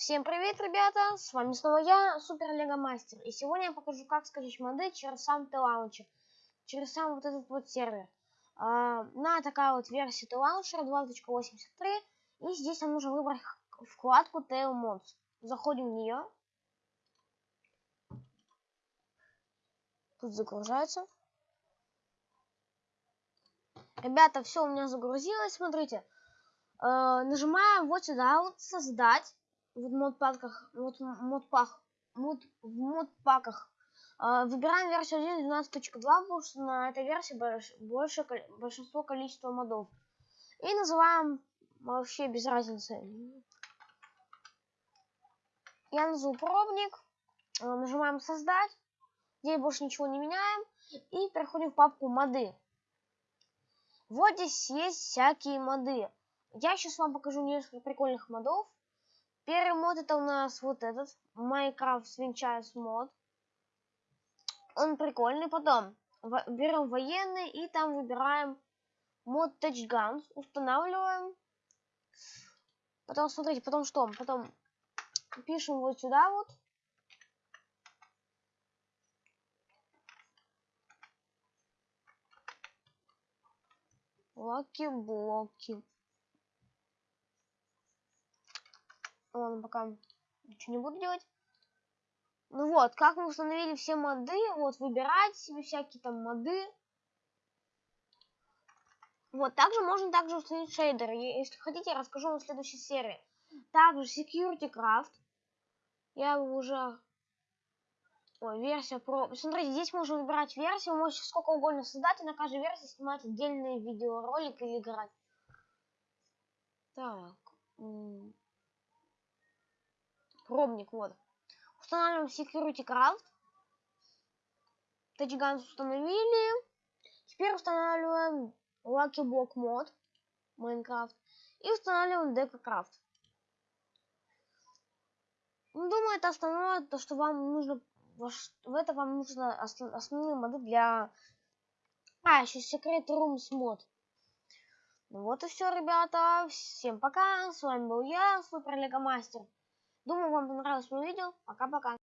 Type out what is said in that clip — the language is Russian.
Всем привет, ребята! С вами снова я, Супер Лего Мастер. И сегодня я покажу, как скачать моды через сам T-Launcher. Через сам вот этот вот сервер. А, на такая вот версия T-Launcher 2.83. И здесь нам нужно выбрать вкладку Tail Mods. Заходим в нее. Тут загружается. Ребята, все у меня загрузилось, смотрите. Э, нажимаем вот сюда вот создать в модпаках вот модпах мод, в модпаках. Э, выбираем версию 1.12.2 потому что на этой версии больш, больше большинство количества модов. И называем вообще без разницы. Я назову пробник э, нажимаем создать здесь больше ничего не меняем. И переходим в папку моды вот здесь есть всякие моды. Я сейчас вам покажу несколько прикольных модов. Первый мод это у нас вот этот, Minecraft Swinchise мод. Он прикольный. Потом берем военный и там выбираем мод Touch Guns, устанавливаем. Потом смотрите, потом что? Потом пишем вот сюда вот. Лаки-блоки. Ладно, пока ничего не буду делать. Ну вот, как мы установили все моды, вот, выбирать себе всякие там моды. Вот, также можно также установить шейдеры. Если хотите, я расскажу вам в следующей серии. Также Security Craft. Я уже... Ой, версия про... Смотрите, здесь можно выбирать версию, можете сколько угодно создать, и на каждой версии снимать отдельный видеоролик или играть. Так пробник, вот. Устанавливаем Security Craft. Touch установили. Теперь устанавливаем Lucky Block Mod Minecraft. И устанавливаем Decocraft. Ну, думаю, это основное, то, что вам нужно... В это вам нужно основные моды для... А, еще Secret Rooms мод. Ну вот и все, ребята. Всем пока. С вами был я, Супер Лего Мастер. Думаю, вам понравилось мое видео. Пока-пока.